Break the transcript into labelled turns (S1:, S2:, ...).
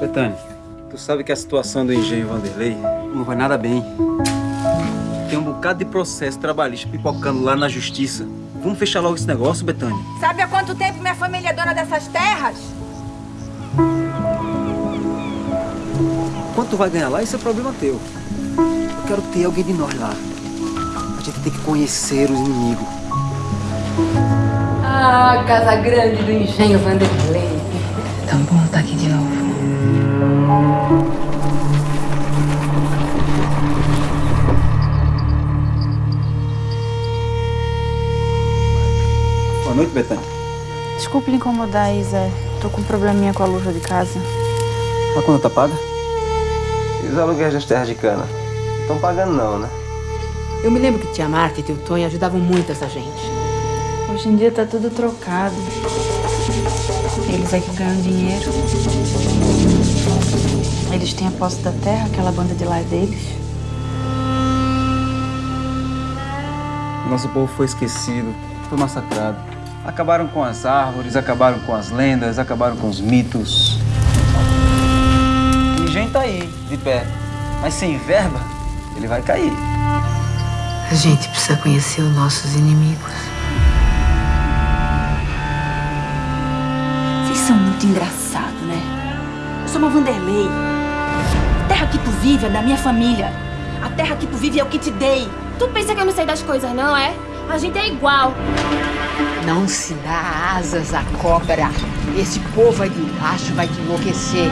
S1: Betânia, tu sabe que a situação do engenho Vanderlei não vai nada bem. Tem um bocado de processo trabalhista pipocando lá na justiça. Vamos fechar logo esse negócio, Betânia?
S2: Sabe há quanto tempo minha família é dona dessas terras?
S1: Quanto tu vai ganhar lá, isso é problema teu. Eu quero ter alguém de nós lá. A gente tem que conhecer os inimigos.
S3: Ah, Casa Grande do Engenho Vanderlei. Tão bom estar aqui de novo.
S1: Boa noite, Betânia.
S4: Desculpe lhe incomodar, Isa. Tô com um probleminha com a luz de casa.
S1: A conta tá paga?
S5: E os aluguéis das terras de cana? Não estão pagando não, né?
S3: Eu me lembro que tia Marta e tio Tonho ajudavam muito essa gente.
S4: Hoje em dia tá tudo trocado. Eles é que ganham dinheiro. Eles têm a posse da terra, aquela banda de lá é deles.
S1: Nosso povo foi esquecido, foi massacrado. Acabaram com as árvores, acabaram com as lendas, acabaram com os mitos. O engenho tá aí, de pé. Mas sem verba, ele vai cair.
S3: A gente precisa conhecer os nossos inimigos.
S2: Vocês são muito engraçados, né? Eu sou uma Vanderlei. A terra que tu vive é da minha família. A terra que tu vive é o que te dei.
S6: Tu pensa que eu não sei das coisas, não é? A gente é igual.
S3: Não se dá asas à cobra. Esse povo aí de baixo vai te enlouquecer.